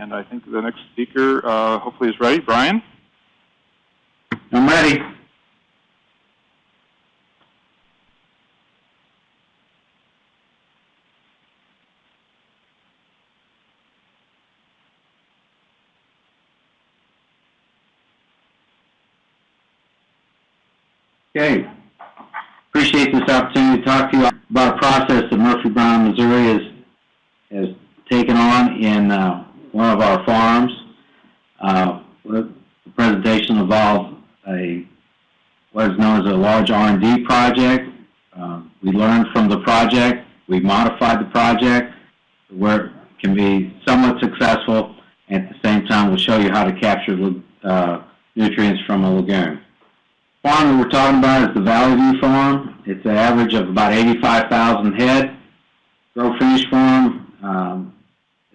And I think the next speaker, uh, hopefully is ready. Brian? I'm ready. Okay. Appreciate this opportunity to talk to you about a process that Murphy Brown, Missouri has, has taken on in, uh, one of our farms. Uh, the presentation involved a, what is known as a large R and D project. Um, we learned from the project, we modified the project where can be somewhat successful. At the same time, we'll show you how to capture, uh, nutrients from a lagoon. Farm that we're talking about is the Valley View Farm. It's an average of about 85,000 head. Grow finish farm, um,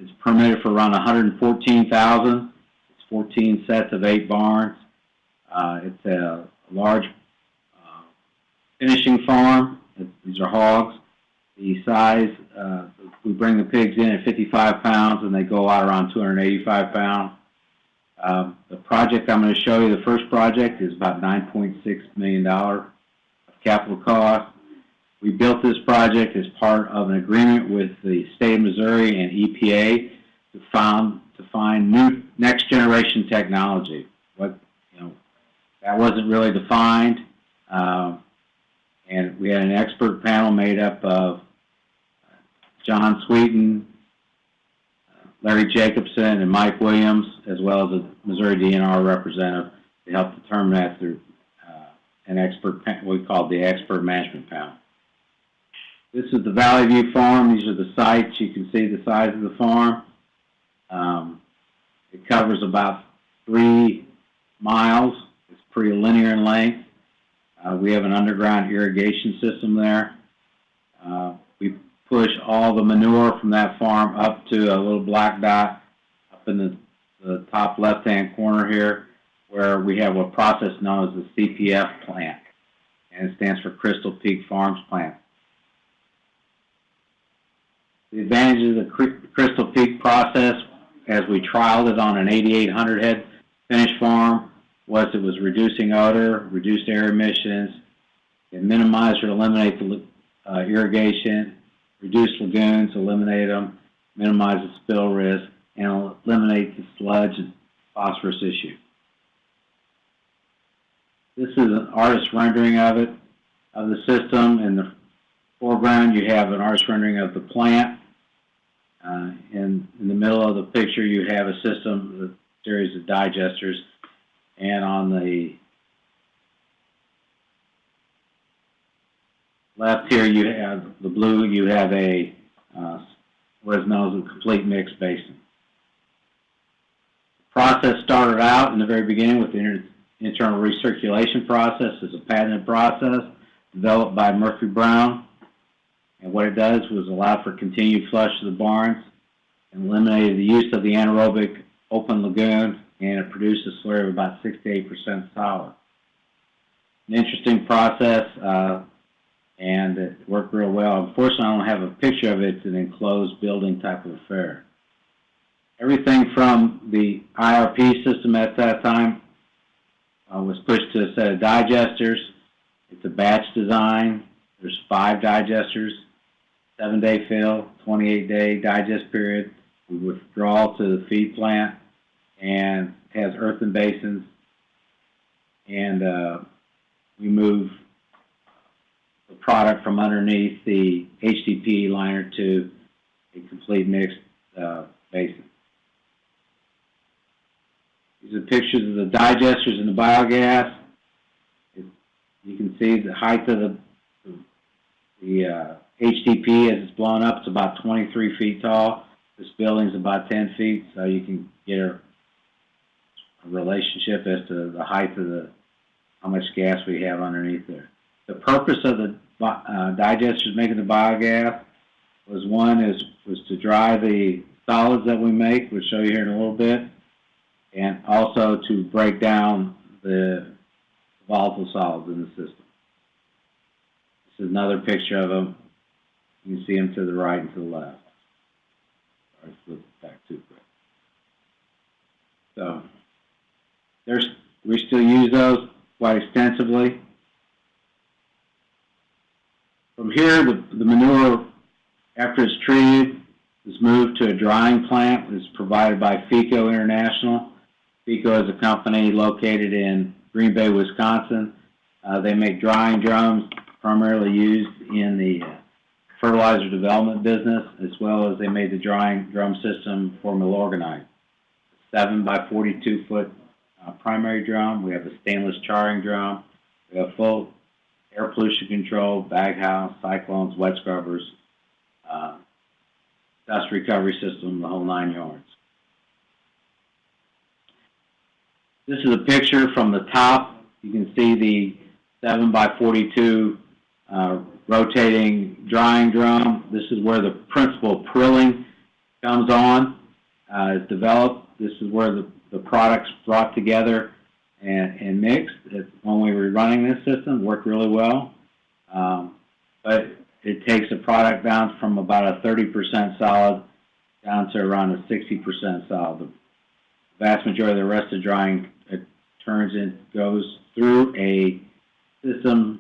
is permitted for around 114,000. It's 14 sets of eight barns. Uh, it's a large, uh, finishing farm. These are hogs. The size, uh, we bring the pigs in at 55 pounds and they go out around 285 pounds. Um, the project I'm going to show you, the first project, is about $9.6 million of capital cost. We built this project as part of an agreement with the state of Missouri and EPA to found, to find new next generation technology. What, you know, that wasn't really defined. Um, and we had an expert panel made up of John Sweeten, Larry Jacobson and Mike Williams, as well as a Missouri DNR representative to help determine that through uh, an expert, we called the expert management panel. This is the Valley View Farm. These are the sites. You can see the size of the farm. Um, it covers about three miles. It's pretty linear in length. Uh, we have an underground irrigation system there. Uh, we push all the manure from that farm up to a little black dot up in the, the top left-hand corner here, where we have a process known as the CPF plant, and it stands for Crystal Peak Farms Plant. The advantage of the Crystal Peak process, as we trialed it on an 8,800 head finished farm, was it was reducing odor, reduced air emissions, it minimized or eliminated the uh, irrigation, reduce lagoons, eliminate them, minimize the spill risk, and eliminate the sludge and phosphorus issue. This is an artist rendering of it, of the system. In the foreground, you have an artist rendering of the plant. Uh, in, in the middle of the picture, you have a system, a series of digesters, and on the left here, you have the blue, you have a, uh, what is known as a complete mix basin. The process started out in the very beginning with the inter internal recirculation process. It's a patented process developed by Murphy Brown. And what it does was allow for continued flush of the barns and eliminated the use of the anaerobic open lagoon and it produced a slurry of about 68% solid. An interesting process. Uh, and it worked real well. Unfortunately, I don't have a picture of it. It's an enclosed building type of affair. Everything from the IRP system at that time uh, was pushed to a set of digesters. It's a batch design. There's five digesters, seven-day fill, 28-day digest period. We withdraw to the feed plant and has earthen basins. And uh, we move the product from underneath the HDP liner to a complete mixed uh, basin. These are pictures of the digesters and the biogas. It, you can see the height of the, the uh, HDP as it's blown up. It's about 23 feet tall. This building's about 10 feet, so you can get a, a relationship as to the height of the, how much gas we have underneath there. The purpose of the uh, digesters making the biogas was one is was to dry the solids that we make. We'll show you here in a little bit, and also to break down the volatile solids in the system. This is another picture of them. You can see them to the right and to the left. All right, flip back too quick. So there's, we still use those quite extensively. From here, the, the manure, after it's treated, is moved to a drying plant that is provided by FEECO International. FEECO is a company located in Green Bay, Wisconsin. Uh, they make drying drums primarily used in the uh, fertilizer development business, as well as they made the drying drum system for Milorganite. Seven by forty-two foot uh, primary drum. We have a stainless charring drum. We have full air pollution control, bag house, cyclones, wet scrubbers, uh, dust recovery system, the whole nine yards. This is a picture from the top. You can see the seven by forty-two uh, rotating drying drum. This is where the principal prilling comes on, uh, is developed. This is where the, the products brought together and, and mixed. When we were running this system, worked really well. Um, but it takes a product down from about a 30% solid down to around a 60% solid. The vast majority of the rest of drying it turns in, goes through a system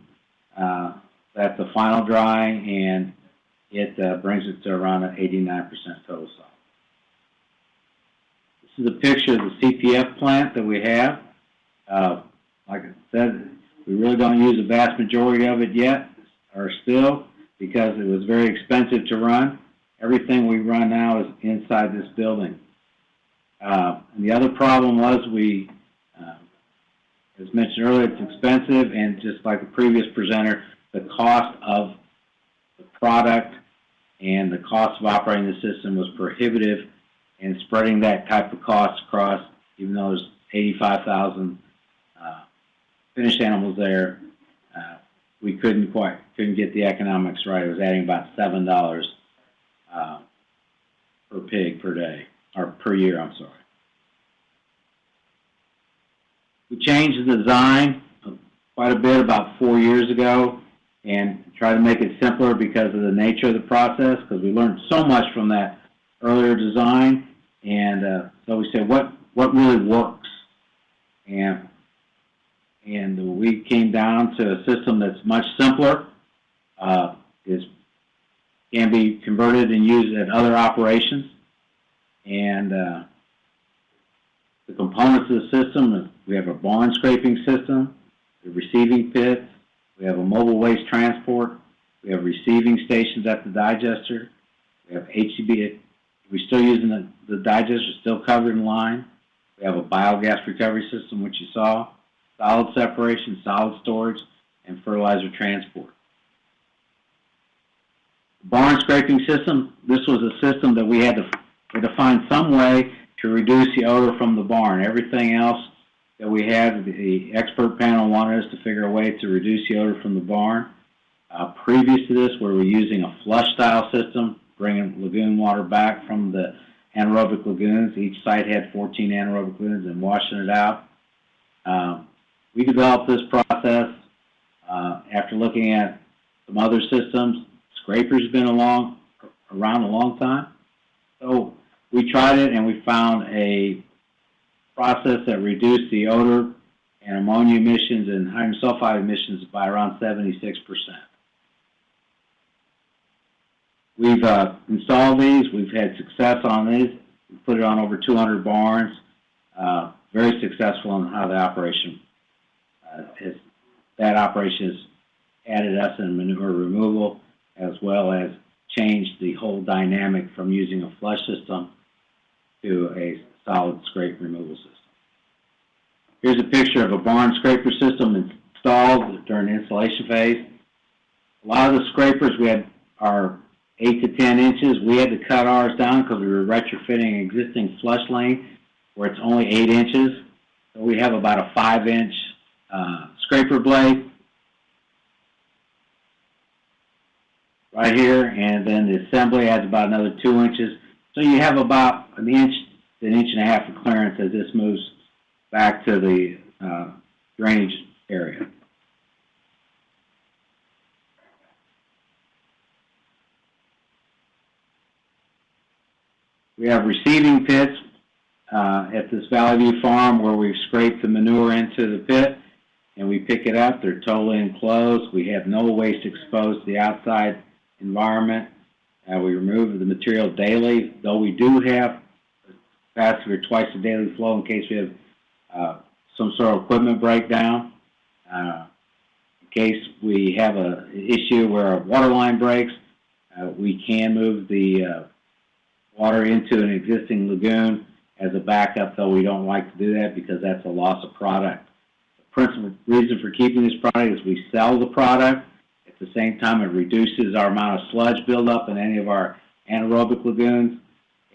that's a final drying and it uh, brings it to around an 89% total solid. This is a picture of the CPF plant that we have. Uh, like I said, we really don't use the vast majority of it yet, or still, because it was very expensive to run. Everything we run now is inside this building. Uh, the other problem was we, uh, as mentioned earlier, it's expensive, and just like the previous presenter, the cost of the product and the cost of operating the system was prohibitive, and spreading that type of cost across, even though there's 85,000 uh, finished animals there, uh, we couldn't quite couldn't get the economics right. It was adding about seven dollars uh, per pig per day or per year. I'm sorry. We changed the design quite a bit about four years ago and try to make it simpler because of the nature of the process because we learned so much from that earlier design. And uh, so we said what what really works? And and we came down to a system that's much simpler uh, is can be converted and used at other operations. And uh, the components of the system we have a bond scraping system the receiving pits we have a mobile waste transport we have receiving stations at the digester we have HCB we're still using the, the digester still covered in line we have a biogas recovery system which you saw solid separation solid storage and fertilizer transport barn scraping system, this was a system that we had to, we had to find some way to reduce the odor from the barn. Everything else that we had, the expert panel wanted us to figure a way to reduce the odor from the barn. Uh, previous to this, we were using a flush style system, bringing lagoon water back from the anaerobic lagoons. Each site had 14 anaerobic lagoons and washing it out. Um, we developed this process uh, after looking at some other systems Scraper's been along, around a long time. So we tried it and we found a process that reduced the odor and ammonia emissions and hydrogen sulfide emissions by around 76%. We've uh, installed these. We've had success on these. We put it on over 200 barns. Uh, very successful in how the operation uh, is. That operation has added us in manure removal as well as changed the whole dynamic from using a flush system to a solid scrape removal system. Here's a picture of a barn scraper system installed during the installation phase. A lot of the scrapers we had are 8 to 10 inches. We had to cut ours down because we were retrofitting an existing flush lane where it's only 8 inches. So we have about a 5 inch uh, scraper blade right here, and then the assembly adds about another two inches. So you have about an inch, an inch and a half of clearance as this moves back to the uh, drainage area. We have receiving pits uh, at this Valley View farm where we scrape the manure into the pit. and we pick it up. They're totally enclosed. We have no waste exposed to the outside environment. Uh, we remove the material daily, though we do have for twice the daily flow in case we have uh, some sort of equipment breakdown. Uh, in case we have a issue where a water line breaks, uh, we can move the uh, water into an existing lagoon as a backup, though we don't like to do that because that's a loss of product. The principal reason for keeping this product is we sell the product. At the same time, it reduces our amount of sludge buildup in any of our anaerobic lagoons.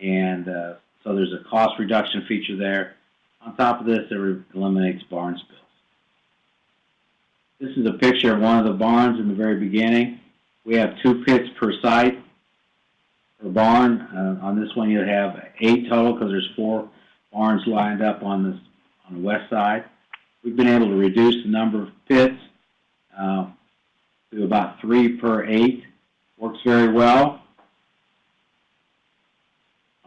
And uh, so there's a cost reduction feature there. On top of this, it eliminates barn spills. This is a picture of one of the barns in the very beginning. We have two pits per site per barn. Uh, on this one, you have eight total because there's four barns lined up on this on the west side. We've been able to reduce the number of pits uh, to about three per eight. Works very well.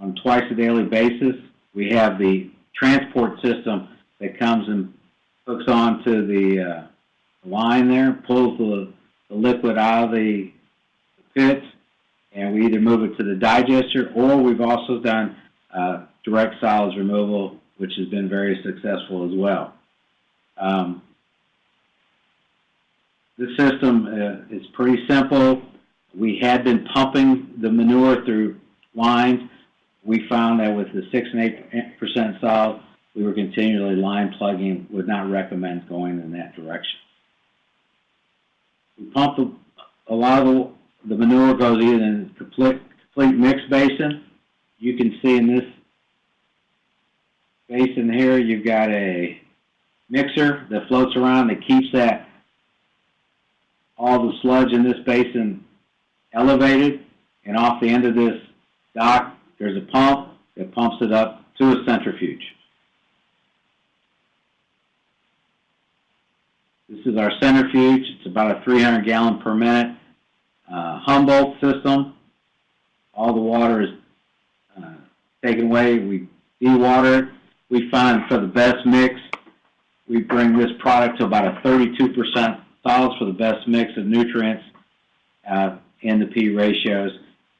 On twice a daily basis, we have the transport system that comes and hooks onto the uh, line there, pulls the, the liquid out of the pits, and we either move it to the digester or we've also done uh, direct solids removal, which has been very successful as well. Um, the system uh, is pretty simple. We had been pumping the manure through lines. We found that with the six and eight percent solid, we were continually line plugging. Would not recommend going in that direction. We pump the, a lot of the, the manure goes either in complete complete mixed basin. You can see in this basin here, you've got a mixer that floats around that keeps that all the sludge in this basin elevated, and off the end of this dock, there's a pump that pumps it up to a centrifuge. This is our centrifuge. It's about a 300 gallon per minute uh, Humboldt system. All the water is uh, taken away. We dewater it. We find for the best mix, we bring this product to about a 32% solids for the best mix of nutrients uh, in the P ratios.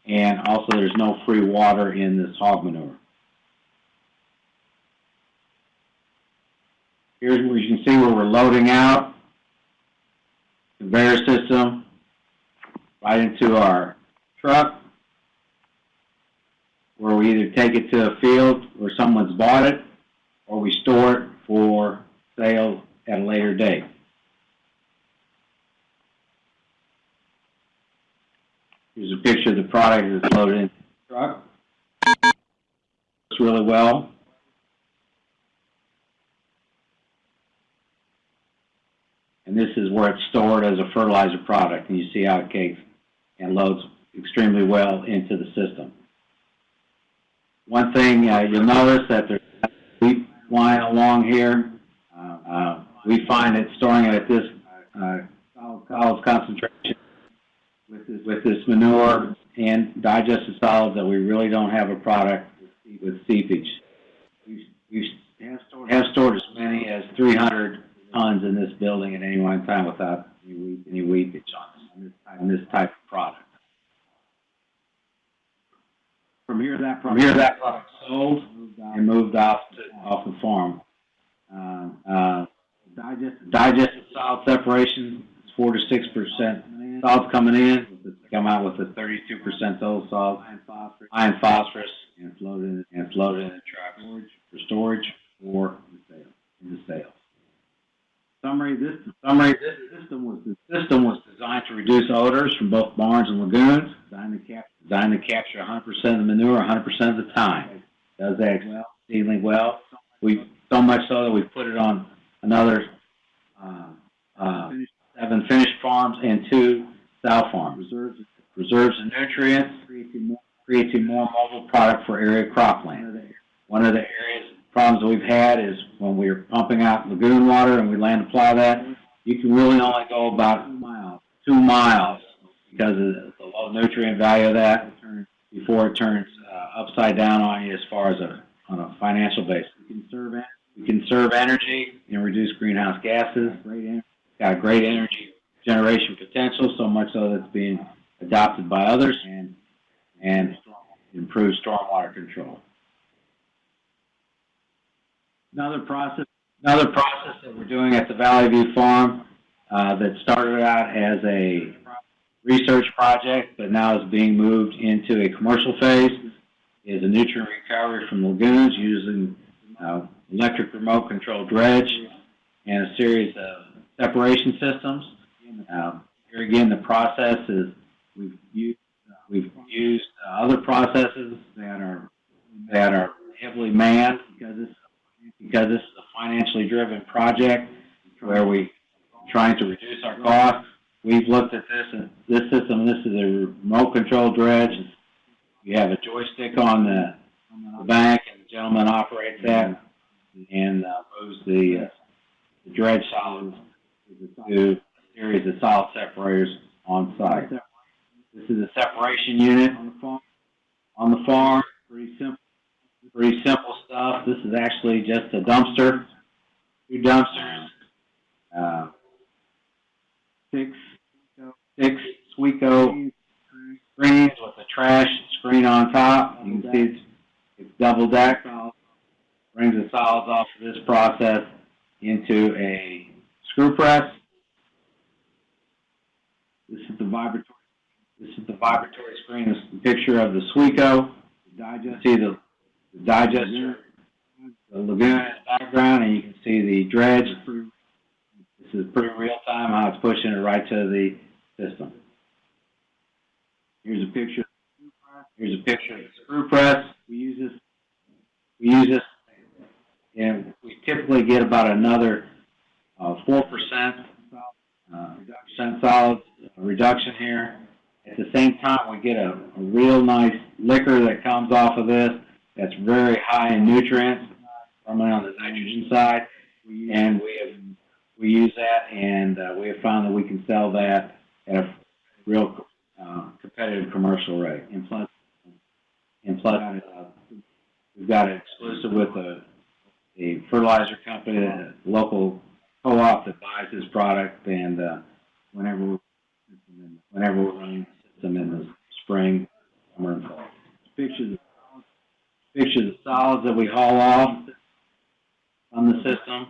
And also there's no free water in this hog manure. Here's where you can see where we're loading out. The conveyor system right into our truck where we either take it to a field where someone's bought it or we store it for sale at a later date. Here's a picture of the product that's loaded in the truck. Works really well. And this is where it's stored as a fertilizer product, and you see how it cakes and loads extremely well into the system. One thing uh, you'll notice that there's a wheat line along here. Uh, uh, we find that storing it at this uh, solid concentration with this, with this manure and digested solids that we really don't have a product with seepage. We, we have stored, have stored as many as 300 tons in this building at any one time without any, weep, any weepage on this, on this type of product. From here, that product, from here, that product sold and moved off to, off the farm. Uh, uh, digested, digested solid separation is four to six percent solids coming in, come out with a thirty-two percent total solid, iron phosphorus, and floated in, and floated in the truck for storage or the sale, in the sales. Summary, this, summary, this system was, the system was designed to reduce odors from both barns and lagoons, designed to capture, designed to capture hundred percent of the manure hundred percent of the time. Does that exceedingly well. We, so much so that we put it on another, uh, uh, seven finished farms and two sow farms. Reserves, reserves the nutrients, creates a more mobile product for area cropland. One of the areas, problems that we've had is when we're pumping out lagoon water and we land apply that, you can really only go about two miles because of the low nutrient value of that before it turns uh, upside down on you as far as a on a financial basis. You can serve We conserve energy and reduce greenhouse gases. Got great energy generation potential, so much so that it's being adopted by others and, and improves stormwater control. Another process, another process that we're doing at the Valley View Farm, uh, that started out as a research project, but now is being moved into a commercial phase, is a nutrient recovery from lagoons using, uh, electric remote controlled dredge and a series of separation systems. Um, here again, the process is, we've used, we've used uh, other processes that are, that are heavily manned because this, because this is a financially driven project where we trying to reduce our costs. We've looked at this and this system, this is a remote control dredge. You have a joystick on the, the bank and the gentleman operates that and, uh, moves the, uh, the dredge solids to a series of solid separators on site. This is a separation unit on the farm. On the farm, pretty simple, pretty simple stuff. This is actually just a dumpster, two dumpsters, uh, six, six SWECO screens with a trash screen on top. You can see it's, it's double deck. Brings the solids off of this process into a screw press. The vibratory, this is the vibratory screen, this is the picture of the SWECO. Digest. See the, the digester, the lagoon in the background, and you can see the dredge. This is pretty real time how it's pushing it right to the system. Here's a picture, here's a picture of the screw press. We use this, we use this, and we typically get about another, uh, four percent, uh, percent solids reduction here. At the same time, we get a, a real nice liquor that comes off of this that's very high in nutrients, primarily on the nitrogen side. And we have, we use that and, uh, we have found that we can sell that at a real, uh, competitive commercial rate. And plus, and plus, uh, we've got it exclusive with a, a fertilizer company, a local co-op that buys this product and, uh, whenever, we- whenever we're running the system in the spring, summer and fall. Pictures, pictures of solids that we haul off on the system.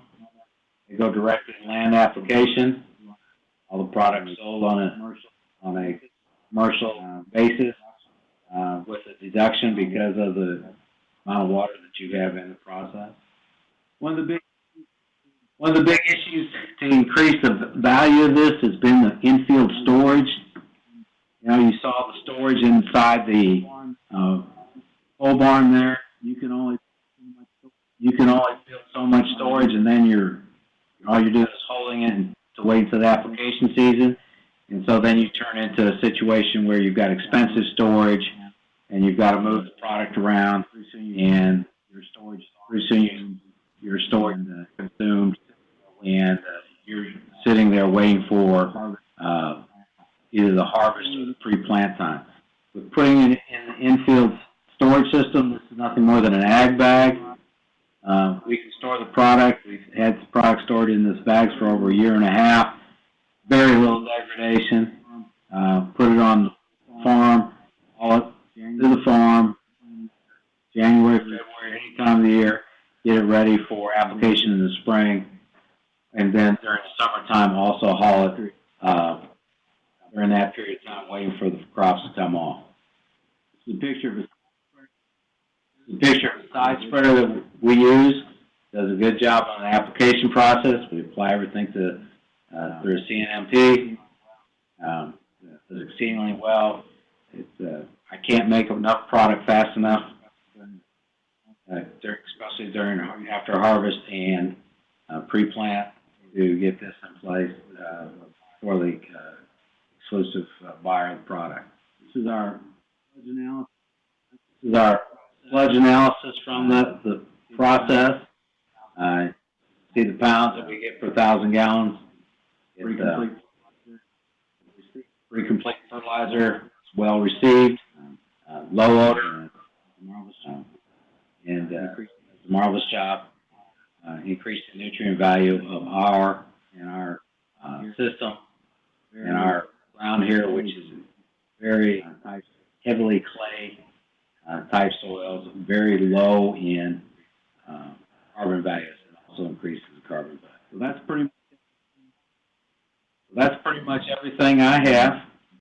They go directly to land application. All the products sold on a, on a commercial uh, basis, uh, with a deduction because of the amount of water that you have in the process. One of the big, one of the big issues to increase the value of this has been the infield storage. You know, you saw the storage inside the, uh, pole barn there. You can only, you can only build so much storage and then you're, all you're doing is holding it to wait until the application season. And so then you turn into a situation where you've got expensive storage and you've got to move the product around and your storage, pretty soon you, your storage consumed and uh, you're sitting there waiting for, either the harvest or the pre-plant time. With putting it in the infield storage system, this is nothing more than an ag bag. Uh, we can store the product, we've had the product stored in this bags for over a year and a half. Very little degradation, uh, put it on the farm, haul it to the farm, January, February, any time of the year, get it ready for application in the spring. And then during the summertime, also haul it, uh, during that period of time, waiting for the crops to come off. This is a picture of a, the picture of a side spreader that we use, does a good job on the application process. We apply everything to, uh, through CNMP. Um, does exceedingly well. It's, uh, I can't make enough product fast enough. Uh, dur- especially during, after harvest and, uh, pre-plant to get this in place, uh, for the, uh, exclusive uh, buyer of the product. This is our sludge analysis. This is our sludge analysis from the, the process. Uh, see the pounds that we get per thousand gallons. It's, uh, complete fertilizer, it's well received, uh, low odor. Um, And, uh, marvelous job. uh, increase the nutrient value of our, in our, uh, system, in our ground here, which is very uh, heavily clay, uh, type soils, very low in, uh, carbon values, and also increases carbon value. So that's pretty, that's pretty much everything I have.